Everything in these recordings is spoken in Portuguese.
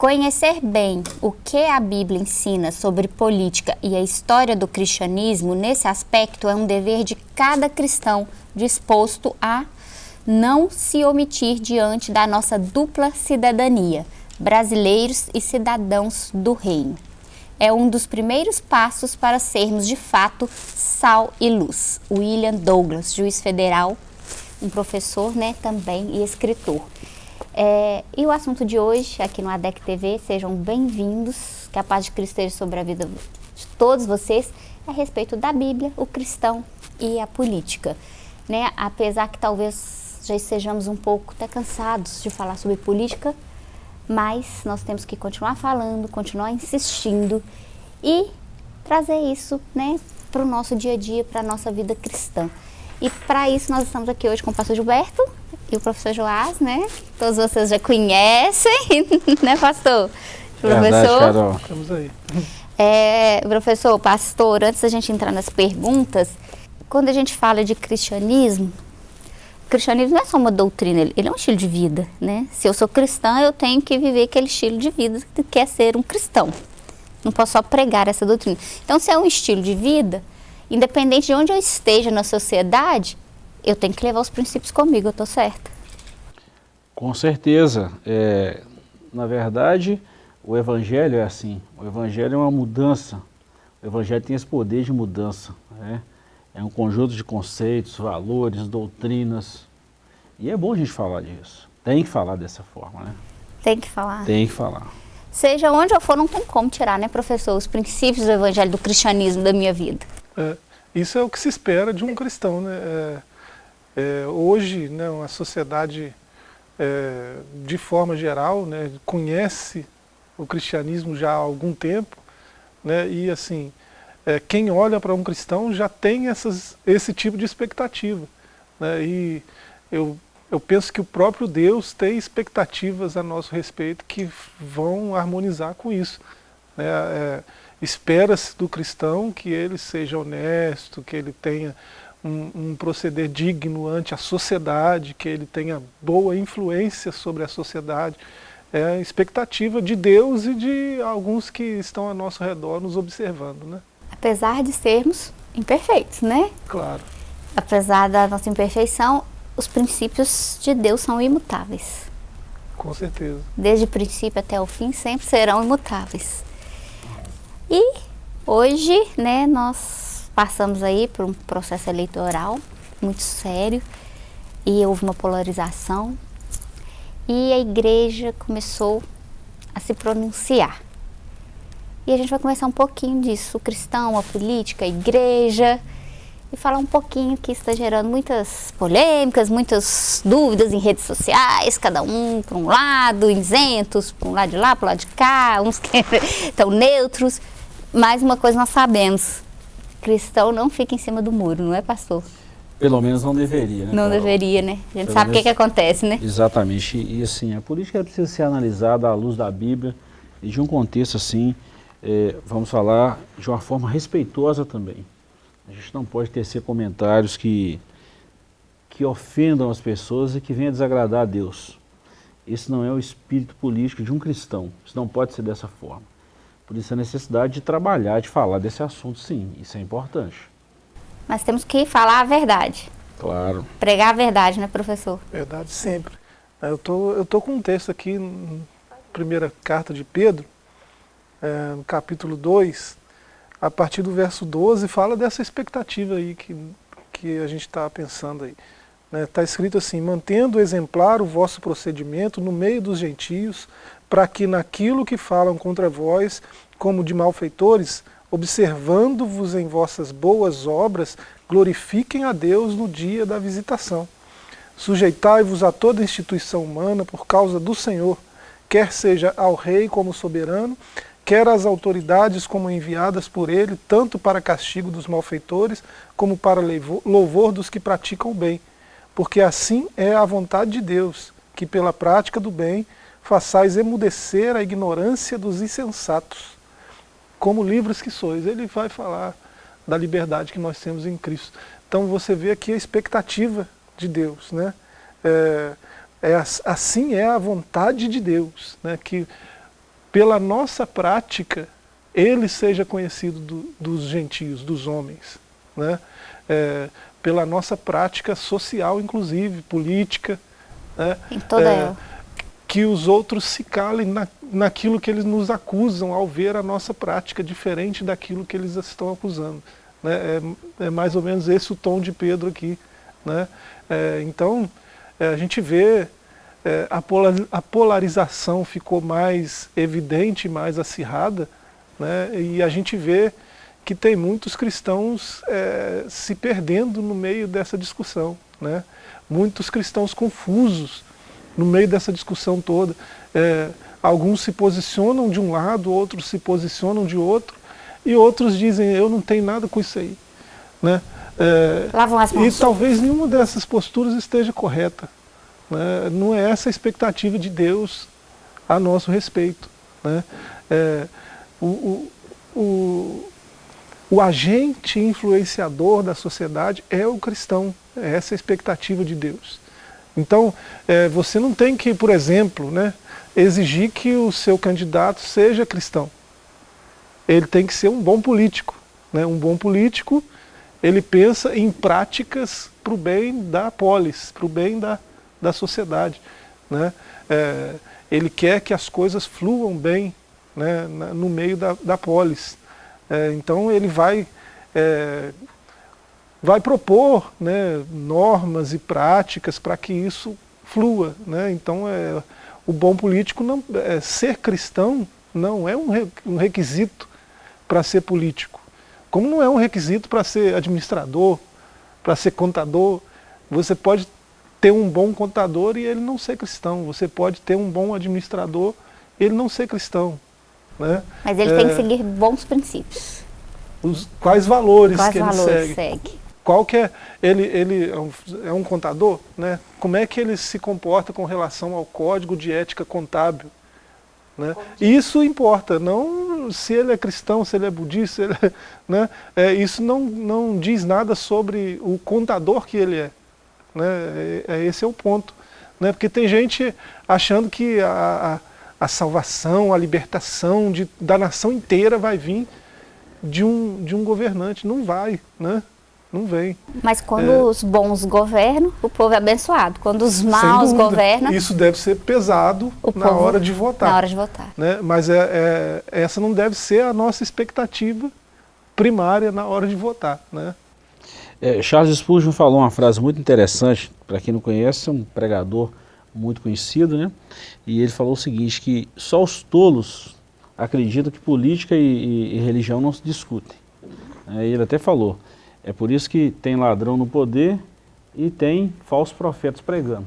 Conhecer bem o que a Bíblia ensina sobre política e a história do cristianismo nesse aspecto é um dever de cada cristão disposto a não se omitir diante da nossa dupla cidadania, brasileiros e cidadãos do reino. É um dos primeiros passos para sermos de fato sal e luz. William Douglas, juiz federal, um professor né, também e escritor. É, e o assunto de hoje, aqui no ADEC TV, sejam bem-vindos, que a paz de Cristo esteja sobre a vida de todos vocês, é a respeito da Bíblia, o cristão e a política. Né? Apesar que talvez já estejamos um pouco até cansados de falar sobre política, mas nós temos que continuar falando, continuar insistindo e trazer isso né, para o nosso dia a dia, para a nossa vida cristã. E para isso nós estamos aqui hoje com o pastor Gilberto e o professor Joás, né? Todos vocês já conhecem, né, pastor? Professor. Verdade, Estamos aí. É, professor, pastor, antes da gente entrar nas perguntas, quando a gente fala de cristianismo, o cristianismo não é só uma doutrina, ele é um estilo de vida, né? Se eu sou cristã, eu tenho que viver aquele estilo de vida que quer ser um cristão. Não posso só pregar essa doutrina. Então, se é um estilo de vida, independente de onde eu esteja na sociedade, eu tenho que levar os princípios comigo, eu estou certa. Com certeza. É, na verdade, o Evangelho é assim. O Evangelho é uma mudança. O Evangelho tem esse poder de mudança. Né? É um conjunto de conceitos, valores, doutrinas. E é bom a gente falar disso. Tem que falar dessa forma, né? Tem que falar. Tem que falar. Seja onde eu for, não tem como tirar, né, professor, os princípios do Evangelho, do cristianismo da minha vida. É, isso é o que se espera de um cristão, né? É, é, hoje, né, uma sociedade, é, de forma geral, né, conhece o cristianismo já há algum tempo, né, e assim, é, quem olha para um cristão já tem essas, esse tipo de expectativa. Né, e eu, eu penso que o próprio Deus tem expectativas a nosso respeito que vão harmonizar com isso. Né, é, Espera-se do cristão que ele seja honesto, que ele tenha um, um, proceder digno ante a sociedade, que ele tenha boa influência sobre a sociedade. É a expectativa de Deus e de alguns que estão ao nosso redor nos observando. Né? Apesar de sermos imperfeitos, né? Claro. Apesar da nossa imperfeição, os princípios de Deus são imutáveis. Com certeza. Desde o princípio até o fim, sempre serão imutáveis. E hoje, né, nós passamos aí por um processo eleitoral muito sério e houve uma polarização e a igreja começou a se pronunciar. E a gente vai conversar um pouquinho disso, o cristão, a política, a igreja, e falar um pouquinho que está gerando muitas polêmicas, muitas dúvidas em redes sociais, cada um para um lado, isentos, para um lado de lá, para o lado de cá, uns que estão neutros. Mas uma coisa nós sabemos, cristão não fica em cima do muro, não é, pastor? Pelo menos não deveria, né? Não Carol? deveria, né? A gente Pelo sabe o que, que acontece, né? Exatamente. E assim, a política precisa ser analisada à luz da Bíblia e de um contexto assim, é, vamos falar, de uma forma respeitosa também. A gente não pode tecer comentários que, que ofendam as pessoas e que venham desagradar a Deus. Esse não é o espírito político de um cristão. Isso não pode ser dessa forma. Por isso a necessidade de trabalhar, de falar desse assunto, sim, isso é importante. Mas temos que falar a verdade. Claro. Pregar a verdade, né, professor? Verdade sempre. Eu tô, eu tô com um texto aqui, primeira carta de Pedro, é, no capítulo 2, a partir do verso 12, fala dessa expectativa aí que, que a gente está pensando aí. Está né? Tá escrito assim, mantendo exemplar o vosso procedimento no meio dos gentios, para que naquilo que falam contra vós, como de malfeitores, observando-vos em vossas boas obras, glorifiquem a Deus no dia da visitação. Sujeitai-vos a toda instituição humana por causa do Senhor, quer seja ao rei como soberano, quer às autoridades como enviadas por ele, tanto para castigo dos malfeitores, como para louvor dos que praticam o bem. Porque assim é a vontade de Deus, que pela prática do bem façais emudecer a ignorância dos insensatos, como livros que sois. Ele vai falar da liberdade que nós temos em Cristo. Então você vê aqui a expectativa de Deus. Né? É, é, assim é a vontade de Deus, né? que pela nossa prática, ele seja conhecido do, dos gentios, dos homens. Né? É, pela nossa prática social, inclusive, política. Né? Em toda é, ela. Que os outros se calem na, naquilo que eles nos acusam ao ver a nossa prática diferente daquilo que eles estão acusando. Né? É, é mais ou menos esse o tom de Pedro aqui. Né? É, então, é, a gente vê é, a, a, polarização ficou mais evidente, mais acirrada, né? e a gente vê que tem muitos cristãos é, se perdendo no meio dessa discussão. Né? Muitos cristãos confusos no meio dessa discussão toda. É, alguns se posicionam de um lado, outros se posicionam de outro, e outros dizem, eu não tenho nada com isso aí. Né? É, Lavam as mãos. E talvez nenhuma dessas posturas esteja correta. Né? Não é essa a expectativa de Deus a nosso respeito. Né? É, o, o, o, o agente influenciador da sociedade é o cristão, é essa a expectativa de Deus. Então, é, você não tem que, por exemplo, né, exigir que o seu candidato seja cristão. Ele tem que ser um bom político. Né? Um bom político, ele pensa em práticas para o bem da polis, para o bem da, da sociedade. Né? É, ele quer que as coisas fluam bem né, no meio da, da polis. É, então ele vai, é, vai propor né, normas e práticas para que isso flua. Né? Então é, o bom político, não, é, ser cristão não é um, um requisito para ser político. Como não é um requisito para ser administrador, para ser contador, você pode ter um bom contador e ele não ser cristão. Você pode ter um bom administrador e ele não ser cristão. Né? Mas ele é, tem que seguir bons princípios. Os, quais valores quais que ele valores segue. segue? Qual que é, ele, ele é um, é um contador, né? como é que ele se comporta com relação ao código de ética contábil? Né? Isso importa, não se ele é cristão, se ele é budista, ele é, né? É, isso não, não diz nada sobre o contador que ele é. Né? É, é esse é o ponto. Né? Porque tem gente achando que a, a salvação, a libertação de, da nação inteira vai vir de um, de um governante. Não vai, né? Não vem. Mas quando é, os bons governam, o povo é abençoado. Quando os maus governam... Isso deve ser pesado na hora de votar. Na hora de votar. Né? Mas é, é, essa não deve ser a nossa expectativa primária na hora de votar. Né? É, Charles Spurgeon falou uma frase muito interessante, para quem não conhece, é um pregador muito conhecido, né? E ele falou o seguinte, que só os tolos acreditam que política e, e, e religião não se discutem. É, ele até falou, é por isso que tem ladrão no poder e tem falsos profetas pregando.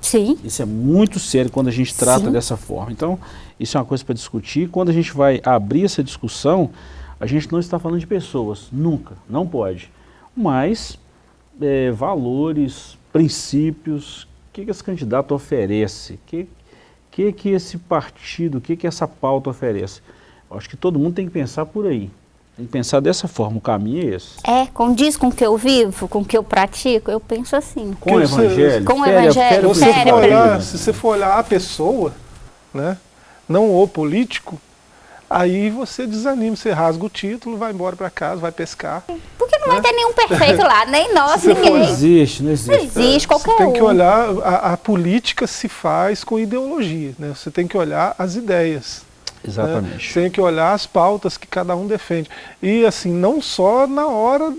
Sim. Isso é muito sério quando a gente trata Sim. dessa forma. Então, isso é uma coisa para discutir. Quando a gente vai abrir essa discussão, a gente não está falando de pessoas, nunca, não pode. Mas é, valores, princípios que, que esse candidato oferece? O que, que, que esse partido, o que, que essa pauta oferece? Eu acho que todo mundo tem que pensar por aí. Tem que pensar dessa forma, o caminho é esse. É, condiz com o que eu vivo, com o que eu pratico, eu penso assim. Com o evangelho. Com o evangelho, você for olhar, Se você for olhar a pessoa, né, não o político, Aí você desanima, você rasga o título, vai embora para casa, vai pescar. Porque não né? vai ter nenhum perfeito lá, nem nós, ninguém. Não existe, não existe. Não existe, qualquer Você tem que um. olhar, a, a, política se faz com ideologia, né? Você tem que olhar as ideias. Exatamente. Né? Você tem que olhar as pautas que cada um defende. E assim, não só na hora,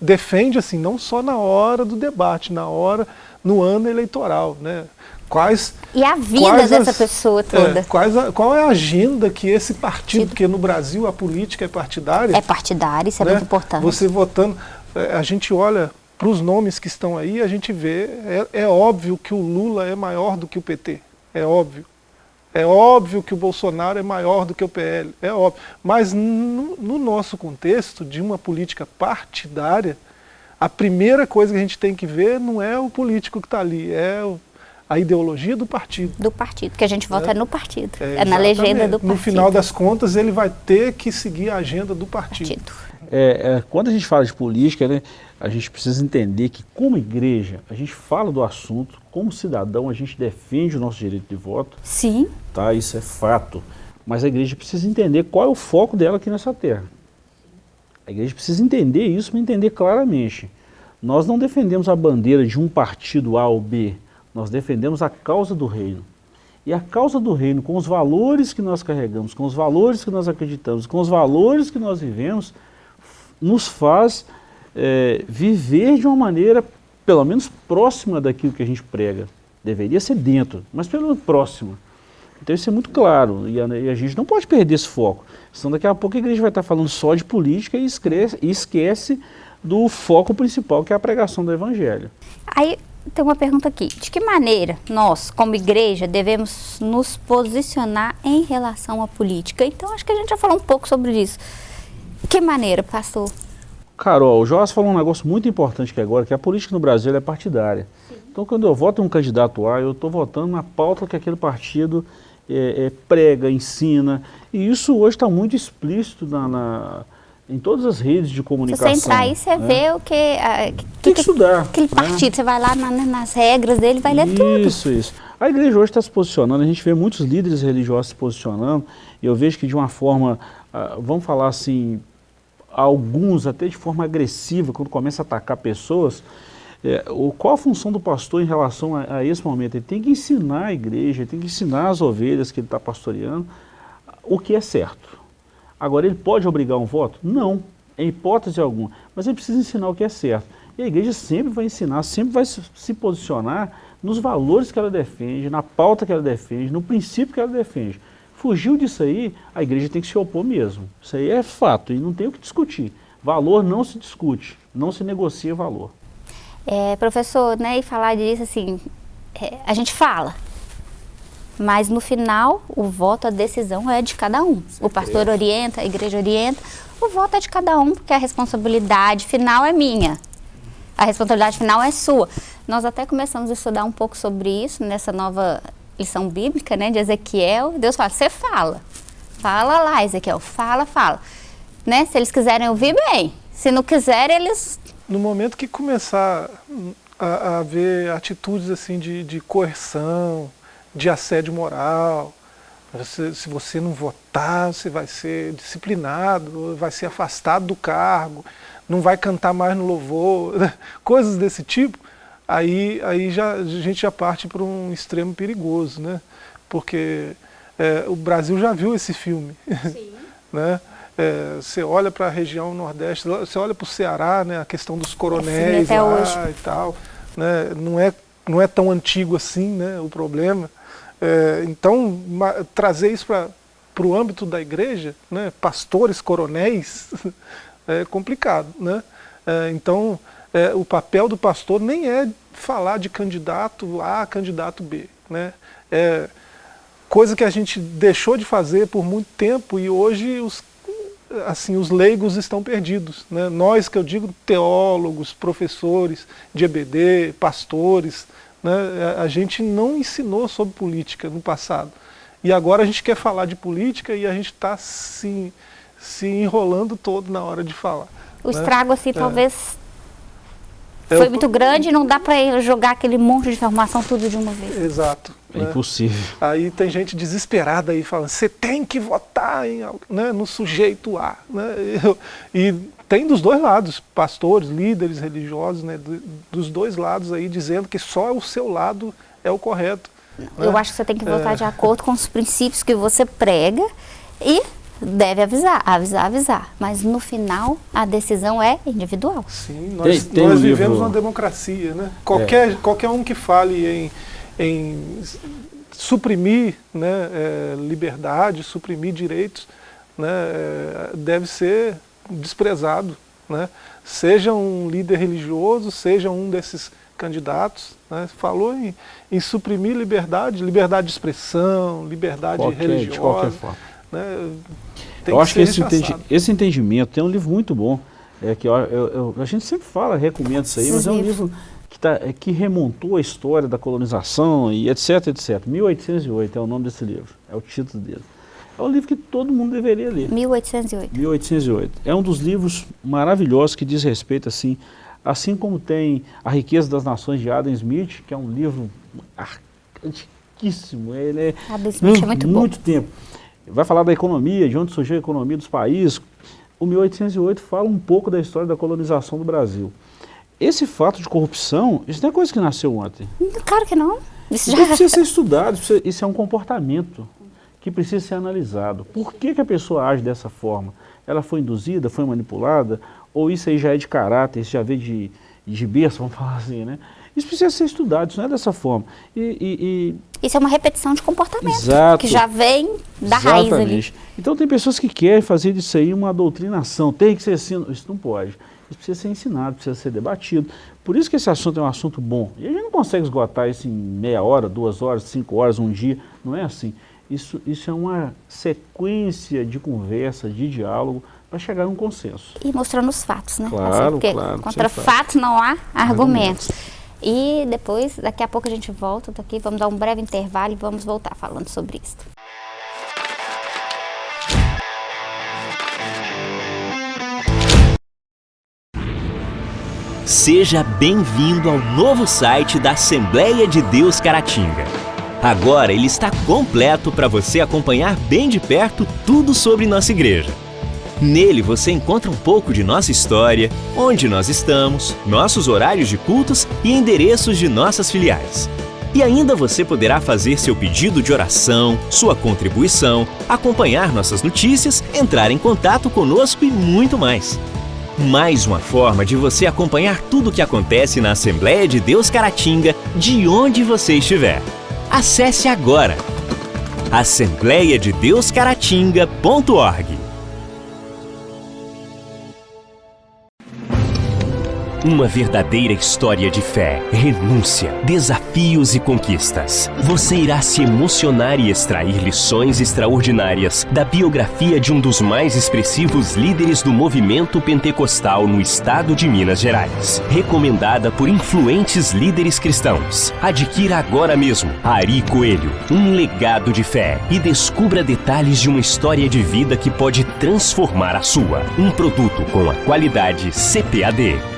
defende assim, não só na hora do debate, na hora, no ano eleitoral, né? Quais, e a vida dessa as, pessoa é, toda. É, quais a, qual é a agenda que esse partido, porque no Brasil a política é partidária. É partidária, isso é né? muito importante. Você votando, é, a gente olha para os nomes que estão aí, a gente vê, é, é óbvio que o Lula é maior do que o PT, é óbvio. É óbvio que o Bolsonaro é maior do que o PL, é óbvio. Mas no, no nosso contexto de uma política partidária, a primeira coisa que a gente tem que ver não é o político que está ali, é o a ideologia do partido. Do partido, que a gente vota é. no partido. É, é na legenda do partido. No final das contas, ele vai ter que seguir a agenda do partido. partido. É, é, quando a gente fala de política, né, a gente precisa entender que, como igreja, a gente fala do assunto, como cidadão, a gente defende o nosso direito de voto. Sim. Tá, isso é fato. Mas a igreja precisa entender qual é o foco dela aqui nessa terra. A igreja precisa entender isso para entender claramente. Nós não defendemos a bandeira de um partido A ou B, nós defendemos a causa do reino. E a causa do reino, com os valores que nós carregamos, com os valores que nós acreditamos, com os valores que nós vivemos, nos faz é, viver de uma maneira, pelo menos próxima daquilo que a gente prega. Deveria ser dentro, mas pelo menos próxima. Então isso é muito claro, e a, e a, gente não pode perder esse foco. Senão daqui a pouco a igreja vai estar falando só de política e esquece, e esquece do foco principal, que é a pregação do evangelho. Aí tem uma pergunta aqui. De que maneira nós, como igreja, devemos nos posicionar em relação à política? Então, acho que a gente já falou um pouco sobre isso. De que maneira, pastor? Carol, o Joás falou um negócio muito importante que agora, que a política no Brasil é partidária. Sim. Então, quando eu voto um candidato A, eu estou votando na pauta que aquele partido é, é, prega, ensina. E isso hoje está muito explícito na, na em todas as redes de comunicação. Se você entrar aí, você né? vê o que... A, que Tem que, estudar. Aquele né? partido, você vai lá na, nas regras dele, vai ler isso, tudo. Isso, isso. A igreja hoje está se posicionando, a gente vê muitos líderes religiosos se posicionando, e eu vejo que de uma forma, uh, vamos falar assim, alguns até de forma agressiva, quando começa a atacar pessoas, é, o, qual a função do pastor em relação a, a, esse momento? Ele tem que ensinar a igreja, ele tem que ensinar as ovelhas que ele está pastoreando o que é certo. Agora, ele pode obrigar um voto? Não, em hipótese alguma. Mas ele precisa ensinar o que é certo. E a igreja sempre vai ensinar, sempre vai se posicionar nos valores que ela defende, na pauta que ela defende, no princípio que ela defende. Fugiu disso aí, a igreja tem que se opor mesmo. Isso aí é fato e não tem o que discutir. Valor não se discute, não se negocia valor. É, professor, né, e falar disso assim, é, a gente fala, mas no final, o voto, a decisão é de cada um. O pastor orienta, a igreja orienta, o voto é de cada um, porque a responsabilidade final é minha. A responsabilidade final é sua. Nós até começamos a estudar um pouco sobre isso nessa nova lição bíblica, né, de Ezequiel. Deus fala, você fala. Fala lá, Ezequiel, fala, fala. Né? Se eles quiserem ouvir, bem. Se não quiserem, eles... No momento que começar a, a ver atitudes assim de, de coerção, de assédio moral. Você, se você não votar, você vai ser disciplinado, vai ser afastado do cargo, não vai cantar mais no louvor, coisas desse tipo. Aí, aí já, a gente já parte para um extremo perigoso, né? Porque é, o Brasil já viu esse filme. Sim. né? É, você olha para a região nordeste, você olha para o Ceará, né, a questão dos coronéis lá hoje. e tal, né, não, é, não é tão antigo assim né, o problema. É, então, trazer isso para o âmbito da igreja, né, pastores, coronéis, é complicado. Né? É, então, é, o papel do pastor nem é falar de candidato A, candidato B. Né? É coisa que a gente deixou de fazer por muito tempo e hoje os, assim, os leigos estão perdidos. Né? Nós, que eu digo, teólogos, professores de EBD, pastores, né? A gente não ensinou sobre política no passado. E agora a gente quer falar de política e a gente está se, se enrolando todo na hora de falar. O né? estrago, assim, é. talvez é, foi muito grande e não dá para jogar aquele monte de informação tudo de uma vez. Exato. É né? impossível. Aí tem gente desesperada aí falando, você tem que votar em, né, no sujeito A. Né? E tem dos dois lados, pastores, líderes religiosos, né, dos dois lados aí, dizendo que só o seu lado é o correto. Eu né? acho que você tem que votar é... de acordo com os princípios que você prega e deve avisar, avisar, avisar. Mas no final a decisão é individual. Sim, nós, tem, tem nós um vivemos livro... uma democracia, né? Qualquer, é. qualquer um que fale em, em suprimir né, é, liberdade, suprimir direitos, né, é, deve ser desprezado. Né? Seja um líder religioso, seja um desses candidatos, né? falou em, em, suprimir liberdade, liberdade de expressão, liberdade qualquer, religiosa. De qualquer forma. Né? eu acho que, que esse, entendi, esse, entendimento tem um livro muito bom, é que eu, eu, eu, a gente sempre fala, recomenda isso aí, mas é um livro que, tá, é, que remontou a história da colonização e etc, etc. 1808 é o nome desse livro, é o título dele. É um livro que todo mundo deveria ler. 1808. 1808. É um dos livros maravilhosos que diz respeito, assim, assim como tem A Riqueza das Nações de Adam Smith, que é um livro antiquíssimo. Ele é Adam Smith é muito, muito tempo. vai falar da economia, de onde surgiu a economia dos países. O 1808 fala um pouco da história da colonização do Brasil. Esse fato de corrupção, isso não é coisa que nasceu ontem. Claro que não. Isso já... precisa ser estudado, isso é um comportamento que precisa ser analisado. Por que, que a pessoa age dessa forma? Ela foi induzida, foi manipulada? Ou isso aí já é de caráter, isso já veio de, de berço, vamos falar assim, né? Isso precisa ser estudado, isso não é dessa forma. E, e, e... Isso é uma repetição de comportamento, Exato. que já vem da Exatamente. raiz ali. Então tem pessoas que querem fazer disso aí uma doutrinação, tem que ser assim, isso não pode. Isso precisa ser ensinado, precisa ser debatido. Por isso que esse assunto é um assunto bom. E a gente não consegue esgotar isso em meia hora, duas horas, cinco horas, um dia, não é assim. Isso, isso é uma sequência de conversa, de diálogo, para chegar a um consenso. E mostrando os fatos, né? Claro, Porque claro. Contra fatos não há argumentos. argumentos. E depois, daqui a pouco a gente volta daqui, vamos dar um breve intervalo e vamos voltar falando sobre isso. Seja bem-vindo ao novo site da Assembleia de Deus Caratinga. Agora ele está completo para você acompanhar bem de perto tudo sobre nossa igreja. Nele você encontra um pouco de nossa história, onde nós estamos, nossos horários de cultos e endereços de nossas filiais. E ainda você poderá fazer seu pedido de oração, sua contribuição, acompanhar nossas notícias, entrar em contato conosco e muito mais. Mais uma forma de você acompanhar tudo o que acontece na Assembleia de Deus Caratinga, de onde você estiver. Acesse agora. Assembleiadedeuscaratinga.org Uma verdadeira história de fé, renúncia, desafios e conquistas. Você irá se emocionar e extrair lições extraordinárias da biografia de um dos mais expressivos líderes do movimento pentecostal no estado de Minas Gerais. Recomendada por influentes líderes cristãos. Adquira agora mesmo Ari Coelho, um legado de fé e descubra detalhes de uma história de vida que pode transformar a sua. Um produto com a qualidade CPAD.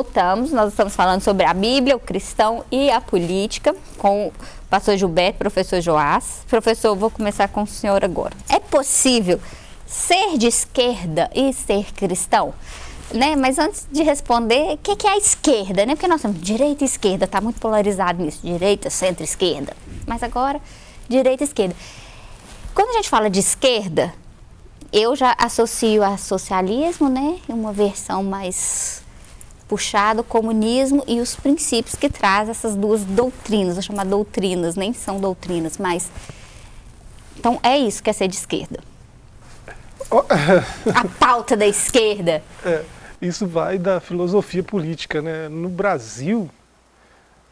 Voltamos, nós estamos falando sobre a Bíblia, o cristão e a política com o pastor Gilberto, professor Joás. Professor, vou começar com o senhor agora. É possível ser de esquerda e ser cristão? Né? Mas antes de responder, o que, que é a esquerda? Né? Porque nós temos direita e esquerda, está muito polarizado nisso, direita, centro, esquerda. Mas agora, direita e esquerda. Quando a gente fala de esquerda, eu já associo a socialismo, né? Uma versão mais puxado o comunismo e os princípios que traz essas duas doutrinas, vou chamar doutrinas, nem são doutrinas, mas... Então, é isso que é ser de esquerda. a pauta da esquerda. É, isso vai da filosofia política, né? No Brasil,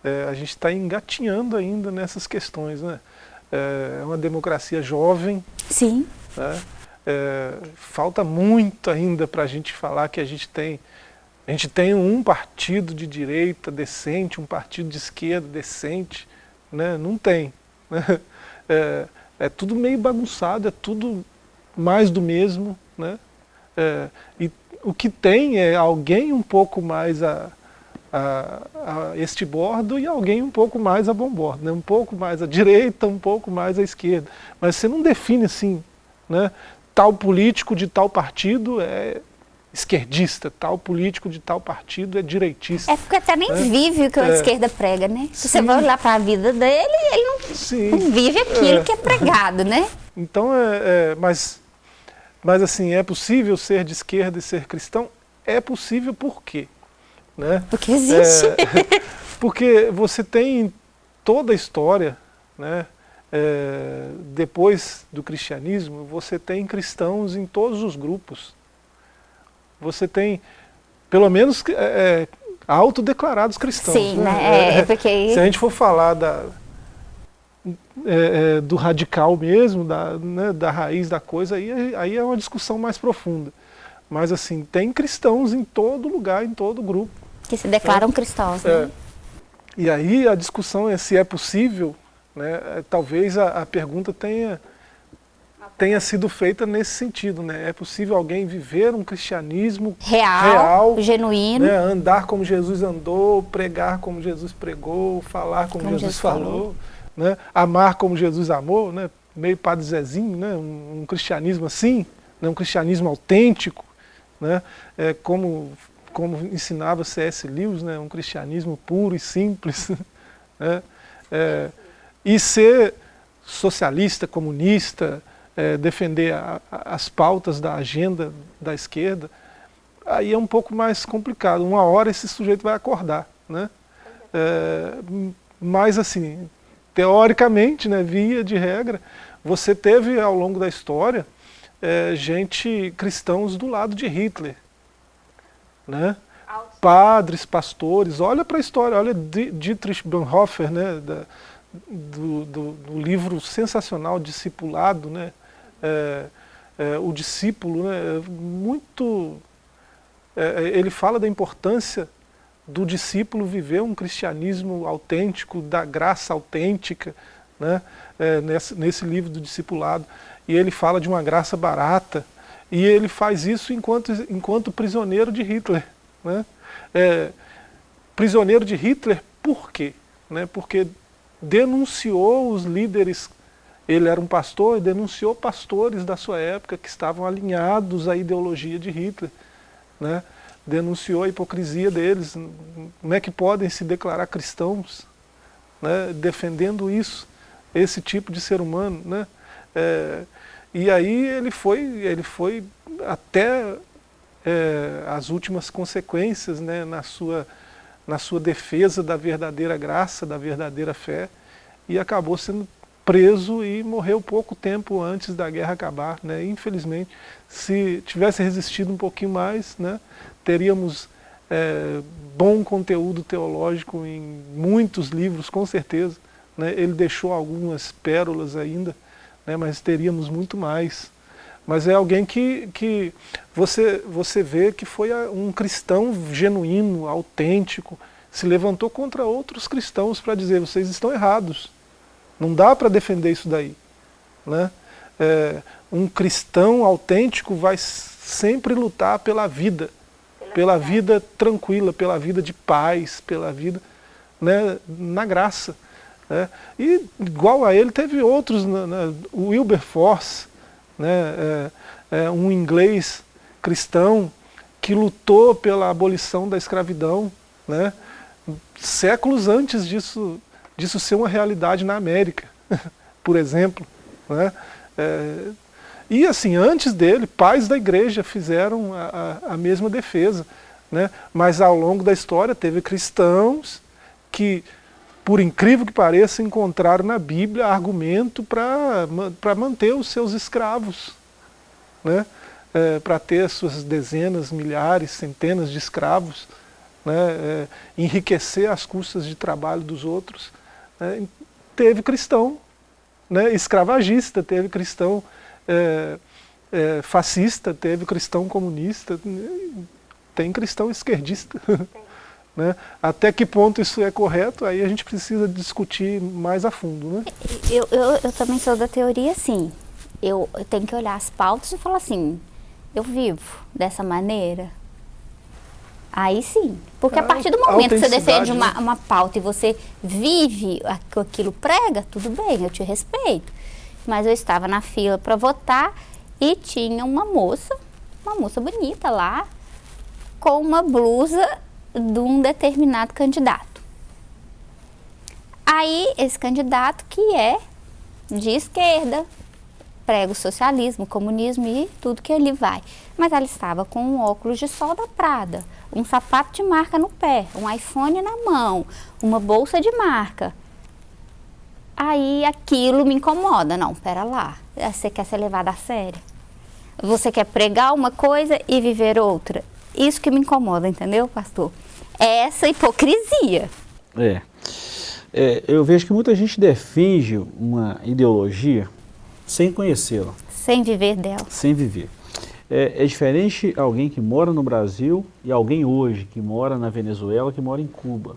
é, a gente está engatinhando ainda nessas questões, né? É, é uma democracia jovem. Sim. Né? É, falta muito ainda para a gente falar que a gente tem a gente tem um partido de direita decente, um partido de esquerda decente, né? não tem. Né? É, é, tudo meio bagunçado, é tudo mais do mesmo. Né? É, e o que tem é alguém um pouco mais a, a, a, este bordo e alguém um pouco mais a bom bordo, né? um pouco mais à direita, um pouco mais à esquerda. Mas você não define assim, né? tal político de tal partido é esquerdista, tal político de tal partido é direitista. É porque até nem é. vive o que a é. esquerda prega, né? Se você vai olhar para a vida dele, ele não, não vive aquilo é. que é pregado, né? Então, é, é, mas, mas assim, é possível ser de esquerda e ser cristão? É possível por quê? Né? Porque existe. É, porque você tem toda a história, né? é, depois do cristianismo, você tem cristãos em todos os grupos. Você tem, pelo menos, é, é autodeclarados cristãos. Sim, né? né? É, é, porque... Se a gente for falar da, é, é, do radical mesmo, da, né, da raiz da coisa, aí, aí é uma discussão mais profunda. Mas assim, tem cristãos em todo lugar, em todo grupo. Que se declaram cristãos, né? É. E aí a discussão é se é possível, né, é, talvez a, a pergunta tenha, tenha sido feita nesse sentido. Né? É possível alguém viver um cristianismo real, real genuíno, né, andar como Jesus andou, pregar como Jesus pregou, falar como, como Jesus, Jesus, falou. falou né? amar como Jesus amou, né? meio Padre Zezinho, né? um, um cristianismo assim, né? um cristianismo autêntico, né? é, como, como ensinava C.S. Lewis, né? um cristianismo puro e simples. né? é, e ser socialista, comunista, é, defender a, a, as pautas da agenda da esquerda, aí é um pouco mais complicado. Uma hora esse sujeito vai acordar. Né? É, mas assim, teoricamente, né, via de regra, você teve ao longo da história é, gente, cristãos do lado de Hitler. Né? Padres, pastores, olha para a história, olha Dietrich Bonhoeffer, né, da, do, do, do, livro sensacional Discipulado, né, é, é, o discípulo, né, muito, é, ele fala da importância do discípulo viver um cristianismo autêntico, da graça autêntica, né? É, nesse, nesse livro do discipulado. E ele fala de uma graça barata, e ele faz isso enquanto, enquanto prisioneiro de Hitler. Né? É, prisioneiro de Hitler por quê? Né? Porque denunciou os líderes, ele era um pastor, e denunciou pastores da sua época que estavam alinhados à ideologia de Hitler. Né? denunciou a hipocrisia deles, como é que podem se declarar cristãos, né, defendendo isso, esse tipo de ser humano. Né? É, e aí ele foi, ele foi até é, as últimas consequências né, na, sua, na sua defesa da verdadeira graça, da verdadeira fé, e acabou sendo preso e morreu pouco tempo antes da guerra acabar. Né? Infelizmente, se tivesse resistido um pouquinho mais, né, teríamos é, bom conteúdo teológico em muitos livros, com certeza. Né? Ele deixou algumas pérolas ainda, né? mas teríamos muito mais. Mas é alguém que, que você, você vê que foi um cristão genuíno, autêntico, se levantou contra outros cristãos para dizer, vocês estão errados, não dá para defender isso daí. Né? É, um cristão autêntico vai sempre lutar pela vida, pela vida tranquila, pela vida de paz, pela vida né, na graça. Né? E igual a ele teve outros, né, né, o Wilberforce, né, é, é um inglês cristão que lutou pela abolição da escravidão, né, séculos antes disso, disso ser uma realidade na América, por exemplo. Né? É, e assim, antes dele, pais da igreja fizeram a, a, a mesma defesa. Né? Mas ao longo da história teve cristãos que, por incrível que pareça, encontraram na Bíblia argumento para manter os seus escravos. Né? É, para ter suas dezenas, milhares, centenas de escravos, né? É, enriquecer as custas de trabalho dos outros. Né? Teve cristão né? escravagista, teve cristão é, é, fascista, teve cristão comunista, tem cristão esquerdista. Né? Até que ponto isso é correto, aí a gente precisa discutir mais a fundo. Né? Eu, eu, eu também sou da teoria assim, eu, eu tenho que olhar as pautas e falar assim, eu vivo dessa maneira, Aí sim, porque a partir do momento que você defende uma, né? uma pauta e você vive aquilo prega, tudo bem, eu te respeito mas eu estava na fila para votar e tinha uma moça, uma moça bonita lá, com uma blusa de um determinado candidato. Aí, esse candidato que é de esquerda, prega o socialismo, o comunismo e tudo que ele vai. Mas ela estava com um óculos de sol da Prada, um sapato de marca no pé, um iPhone na mão, uma bolsa de marca. Aí aquilo me incomoda. Não, pera lá. Você quer ser levada a sério? Você quer pregar uma coisa e viver outra? Isso que me incomoda, entendeu, pastor? É essa hipocrisia. É. é eu vejo que muita gente defende uma ideologia sem conhecê-la. Sem viver dela. Sem viver. É, é, diferente alguém que mora no Brasil e alguém hoje que mora na Venezuela, que mora em Cuba.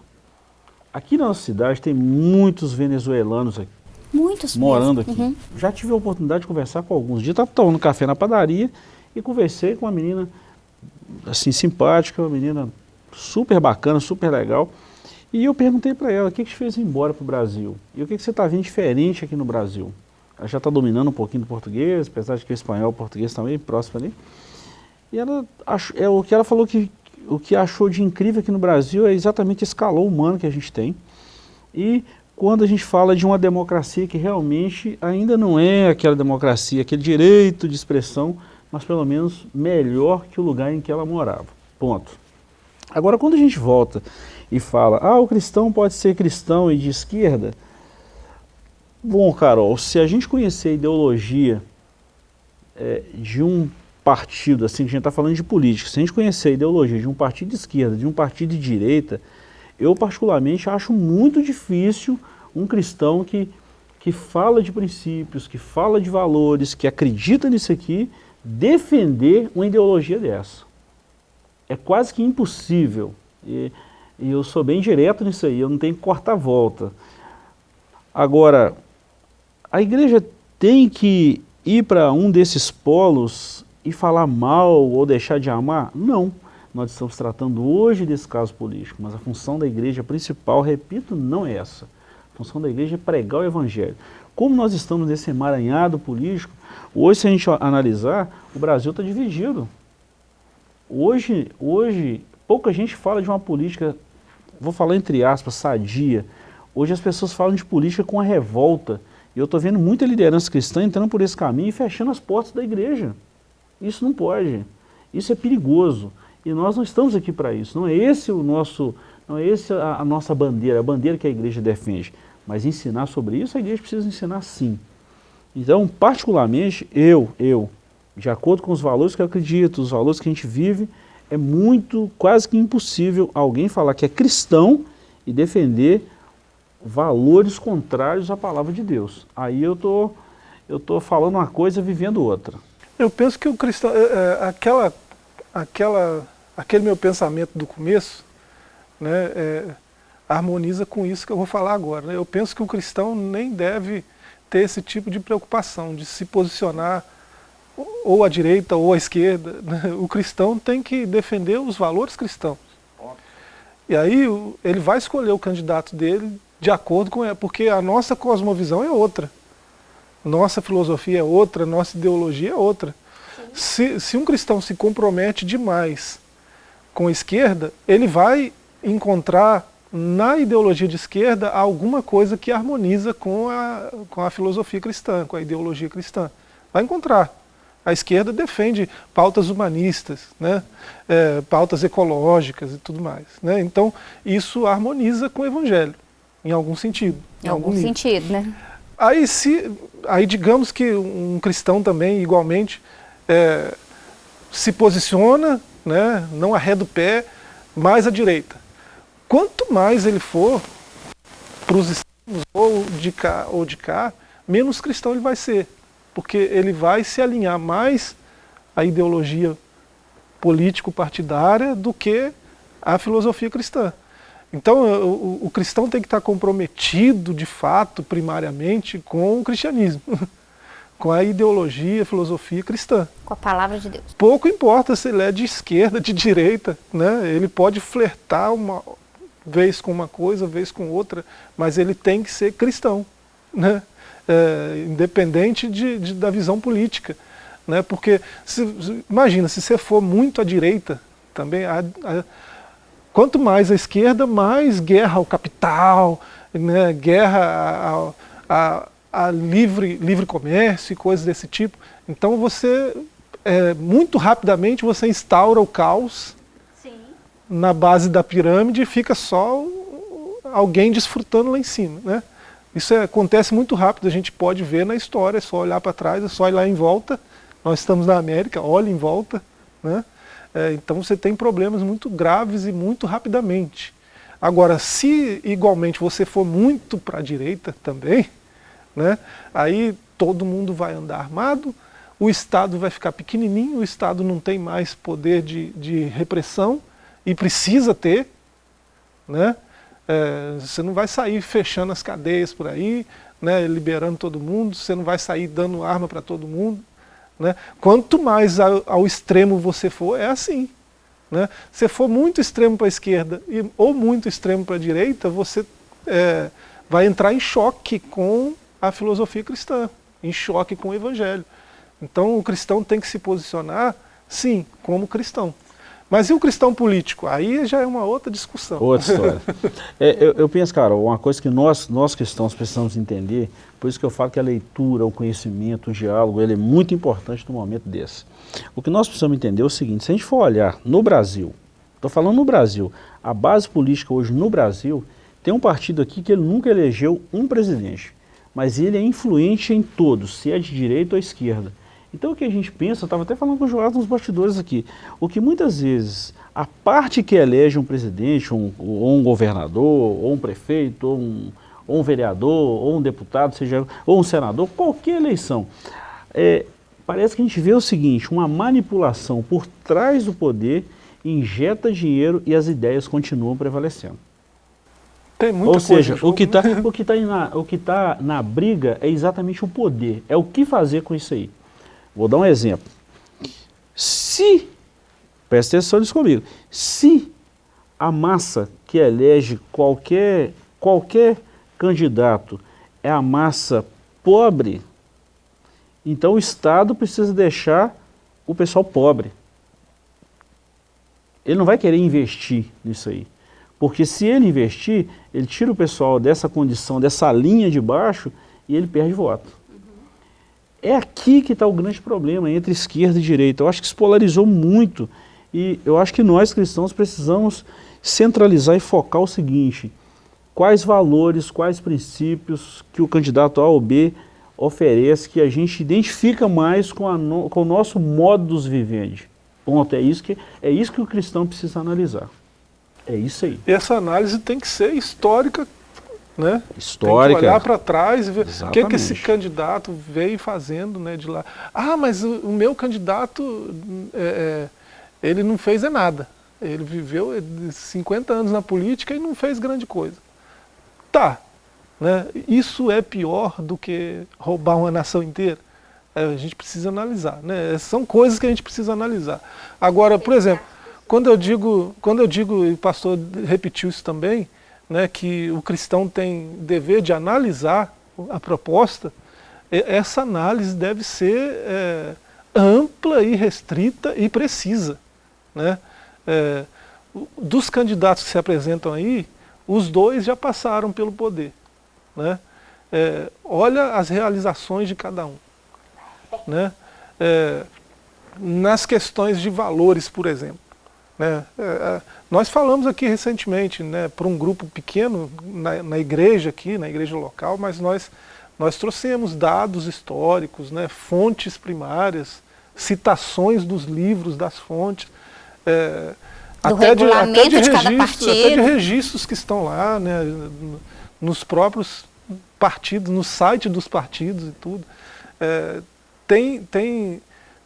Aqui na nossa cidade tem muitos venezuelanos aqui. Muitos Morando mesmo. aqui. Uhum. Já tive a oportunidade de conversar com alguns. dias estava tomando café na padaria e conversei com uma menina assim simpática, uma menina super bacana, super legal. E eu perguntei para ela, o que, que te fez ir embora para o Brasil? E o que, que você está vendo diferente aqui no Brasil? Já está dominando um pouquinho do português, apesar de que o espanhol e o português também próximo ali. E ela, é, o que ela falou que o que achou de incrível aqui no Brasil é exatamente esse calor humano que a gente tem. E quando a gente fala de uma democracia que realmente ainda não é aquela democracia, aquele direito de expressão, mas pelo menos melhor que o lugar em que ela morava. Ponto. Agora, quando a gente volta e fala, ah, o cristão pode ser cristão e de esquerda, bom, Carol, se a gente conhecer a ideologia é, de um partido, assim, a gente está falando de política, se a gente conhecer a ideologia de um partido de esquerda, de um partido de direita, eu particularmente acho muito difícil um cristão que, que fala de princípios, que fala de valores, que acredita nisso aqui, defender uma ideologia dessa. É quase que impossível. E, e eu sou bem direto nisso aí, eu não tenho que cortar volta. Agora, a igreja tem que ir para um desses polos e falar mal ou deixar de amar? Não. Nós estamos tratando hoje desse caso político, mas a função da igreja principal, repito, não é essa. A função da igreja é pregar o evangelho. Como nós estamos nesse emaranhado político, hoje se a gente analisar, o Brasil está dividido. Hoje, hoje, pouca gente fala de uma política, vou falar entre aspas, sadia. Hoje as pessoas falam de política com a revolta. E eu estou vendo muita liderança cristã entrando por esse caminho e fechando as portas da igreja. Isso não pode. Isso é perigoso. E nós não estamos aqui para isso. Não é esse o nosso, não é esse a, a, nossa bandeira, a bandeira que a igreja defende. Mas ensinar sobre isso, a igreja precisa ensinar sim. Então, particularmente, eu, eu, de acordo com os valores que eu acredito, os valores que a gente vive, é muito, quase que impossível alguém falar que é cristão e defender valores contrários à palavra de Deus. Aí eu tô, eu tô falando uma coisa vivendo outra. Eu penso que o cristão, é, é, aquela, aquela, aquele meu pensamento do começo, né, é, harmoniza com isso que eu vou falar agora. Né? Eu penso que o cristão nem deve ter esse tipo de preocupação, de se posicionar ou à direita ou à esquerda. Né? O cristão tem que defender os valores cristãos. E aí ele vai escolher o candidato dele de acordo com... Porque a nossa cosmovisão é outra. Nossa filosofia é outra, nossa ideologia é outra. Se, se um cristão se compromete demais com a esquerda, ele vai encontrar na ideologia de esquerda alguma coisa que harmoniza com a, com a filosofia cristã, com a ideologia cristã. Vai encontrar. A esquerda defende pautas humanistas, né? É, pautas ecológicas e tudo mais. Né? Então, isso harmoniza com o evangelho, em algum sentido. Em, em algum, algum sentido, né? Aí, se, aí digamos que um cristão também, igualmente, é, se posiciona, né, não arreda o pé, mais à direita. Quanto mais ele for para os extremos, ou de cá ou de cá, menos cristão ele vai ser. Porque ele vai se alinhar mais à ideologia político-partidária do que à filosofia cristã. Então o, o, cristão tem que estar comprometido, de fato, primariamente, com o cristianismo, com a ideologia, a filosofia cristã. Com a palavra de Deus. Pouco importa se ele é de esquerda, de direita, né? ele pode flertar uma vez com uma coisa, vez com outra, mas ele tem que ser cristão, né? É, independente de, de, da visão política. Né? Porque, se, imagina, se você for muito à direita, também a, a Quanto mais à esquerda, mais guerra ao capital, né, guerra a, a, a livre, livre comércio e coisas desse tipo. Então você, é, muito rapidamente, você instaura o caos Sim. na base da pirâmide e fica só alguém desfrutando lá em cima. Né? Isso é, acontece muito rápido, a gente pode ver na história, é só olhar para trás, é só olhar em volta. Nós estamos na América, olha em volta. Né? É, então você tem problemas muito graves e muito rapidamente. Agora, se igualmente você for muito para a direita também, né, aí todo mundo vai andar armado, o Estado vai ficar pequenininho, o Estado não tem mais poder de, de repressão e precisa ter, né? É, você não vai sair fechando as cadeias por aí, né, liberando todo mundo, você não vai sair dando arma para todo mundo. Né? Quanto mais ao, ao, extremo você for, é assim. Né? Se for muito extremo para a esquerda e, ou muito extremo para a direita, você é, vai entrar em choque com a filosofia cristã, em choque com o evangelho. Então o cristão tem que se posicionar, sim, como cristão. Mas e o cristão político? Aí já é uma outra discussão. Outra história. é, eu, eu, penso, cara, uma coisa que nós, nós cristãos precisamos entender, por isso que eu falo que a leitura, o conhecimento, o diálogo, ele é muito importante no momento desse. O que nós precisamos entender é o seguinte, se a gente for olhar no Brasil, estou falando no Brasil, a base política hoje no Brasil, tem um partido aqui que ele nunca elegeu um presidente, mas ele é influente em todos, se é de direita ou esquerda. Então o que a gente pensa, eu estava até falando com o Joás nos bastidores aqui, o que muitas vezes a parte que elege um presidente, um, ou um governador, ou um prefeito, ou um, ou um vereador, ou um deputado, seja, ou um senador, qualquer eleição, é, parece que a gente vê o seguinte, uma manipulação por trás do poder, injeta dinheiro e as ideias continuam prevalecendo. Tem muita Ou seja, o que está que tá na, o que tá na briga é exatamente o poder, é o que fazer com isso aí. Vou dar um exemplo. Se, presta atenção nisso comigo, se a massa que elege qualquer, qualquer candidato é a massa pobre, então o Estado precisa deixar o pessoal pobre. Ele não vai querer investir nisso aí. Porque se ele investir, ele tira o pessoal dessa condição, dessa linha de baixo, e ele perde voto. É aqui que está o grande problema, entre esquerda e direita. Eu acho que se polarizou muito. E eu acho que nós cristãos precisamos centralizar e focar o seguinte, quais valores, quais princípios que o candidato A ou B oferece, que a gente identifica mais com, no, com o nosso modus vivendi. Ponto, é isso, que, é isso que o cristão precisa analisar. É isso aí. Essa análise tem que ser histórica né? Histórica. Tem que olhar para trás e ver o que, que esse candidato veio fazendo né, de lá. Ah, mas o, o meu candidato, é, é, ele não fez é nada. Ele viveu 50 anos na política e não fez grande coisa. Tá, né? isso é pior do que roubar uma nação inteira? É, a gente precisa analisar. Né? São coisas que a gente precisa analisar. Agora, por exemplo, quando eu digo, quando eu digo, e o pastor repetiu isso também, né, que o cristão tem dever de analisar a proposta, essa análise deve ser é, ampla e restrita e precisa. Né? É, dos candidatos que se apresentam aí, os dois já passaram pelo poder. Né? É, olha as realizações de cada um. Né? É, nas questões de valores, por exemplo. Né? É, é, nós falamos aqui recentemente né, para um grupo pequeno na, na, igreja aqui, na igreja local, mas nós, nós trouxemos dados históricos, né, fontes primárias, citações dos livros, das fontes, é, até, de, até, de, registro, até de registros que estão lá, né, nos próprios partidos, no site dos partidos e tudo. É, tem, tem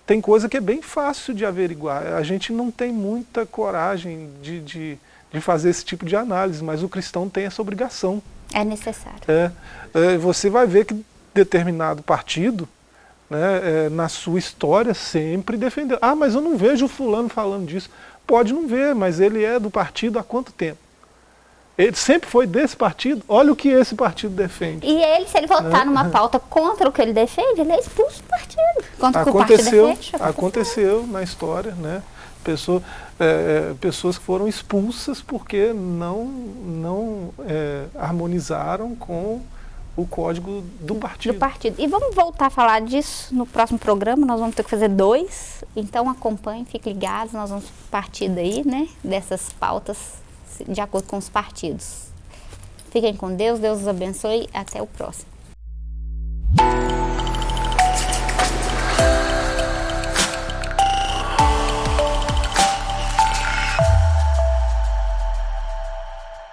tem coisa que é bem fácil de averiguar. A gente não tem muita coragem de, de, de fazer esse tipo de análise, mas o cristão tem essa obrigação. É necessário. É, é você vai ver que determinado partido, né, é, na sua história, sempre defendeu. Ah, mas eu não vejo o fulano falando disso. Pode não ver, mas ele é do partido há quanto tempo? Ele sempre foi desse partido, olha o que esse partido defende. E ele, se ele votar né? numa pauta contra o que ele defende, ele é expulso do partido. Contra aconteceu, o partido defende, aconteceu. aconteceu na história, né? Pessoa, é, é, pessoas que foram expulsas porque não, não é, harmonizaram com o código do partido. Do partido. E vamos voltar a falar disso no próximo programa, nós vamos ter que fazer dois, então acompanhem, fiquem ligados, nós vamos partir daí, né, dessas pautas de acordo com os partidos. Fiquem com Deus, Deus os abençoe. Até o próximo.